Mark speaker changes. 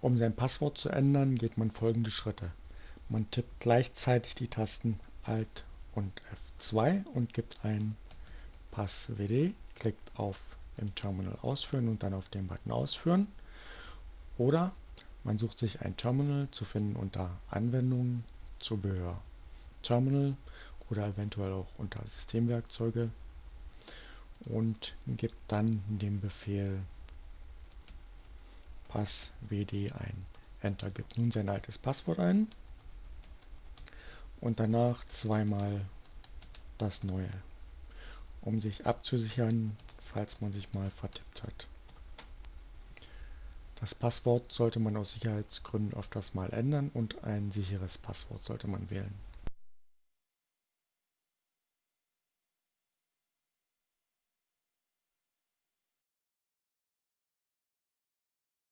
Speaker 1: Um sein Passwort zu ändern, geht man folgende Schritte. Man tippt gleichzeitig die Tasten Alt und F2 und gibt ein Passwd, klickt auf im Terminal ausführen und dann auf den Button ausführen. Oder man sucht sich ein Terminal zu finden unter Anwendungen, Zubehör, Terminal oder eventuell auch unter Systemwerkzeuge und gibt dann den Befehl passwd ein. Enter gibt nun sein altes Passwort ein und danach zweimal das neue, um sich abzusichern, falls man sich mal vertippt hat. Das Passwort sollte man aus Sicherheitsgründen öfters mal ändern und ein sicheres Passwort sollte man wählen